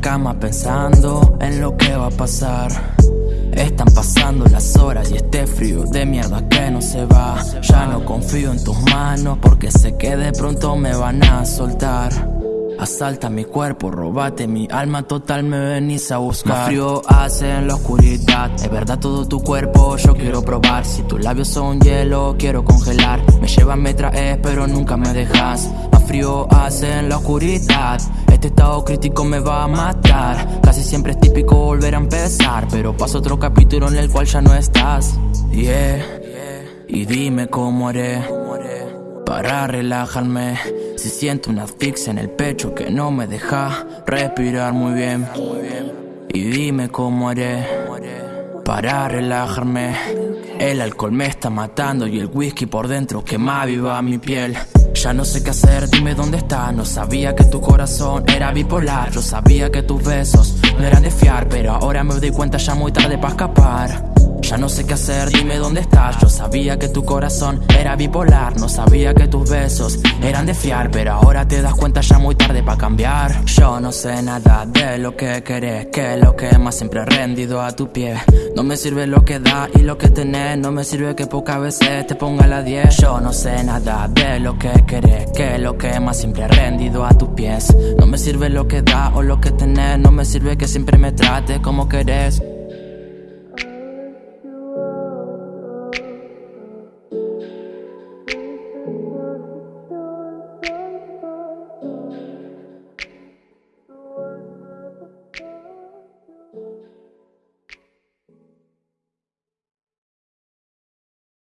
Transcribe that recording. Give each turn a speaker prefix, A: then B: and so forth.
A: cama pensando en lo que va a pasar. Están pasando las horas y este frío de mierda que no se va. Ya no confío en tus manos porque sé que de pronto me van a soltar. Asalta mi cuerpo, robate mi alma total, me venís a buscar. Más frío hace en la oscuridad, es verdad todo tu cuerpo yo quiero probar. Si tus labios son hielo, quiero congelar. Me llevas, me traes, pero nunca me dejas. Más frío hace en la oscuridad Este estado crítico me va a matar. Casi siempre es típico volver a empezar Pero pasa otro capítulo en el cual ya no estás. Yeah, y dime cómo haré para relajarme. Si siento una asfixia en el pecho que no me deja respirar muy bien. Y dime cómo haré para relajarme. El alcohol me está matando y el whisky por dentro quema viva mi piel ya no sé qué hacer, dime dónde estás No sabía que tu corazón era bipolar. Yo sabía que tus besos no eran de fiar Pero ahora me doy cuenta ya muy tarde para escapar ya no sé qué hacer, dime dónde estás. Yo sabía que tu corazón era bipolar No sabía que tus besos eran de fiar Pero ahora te das cuenta ya muy tarde para cambiar. Yo no sé nada de lo que querés Que lo que más siempre he rendido a tu pie. No me sirve lo que da y lo que tenés No me sirve que pocas veces te ponga la 10 Yo no sé nada de lo que querés Que lo que más siempre he rendido a tus pies. No me sirve lo que da o lo que tenés No me sirve que siempre me trates como querés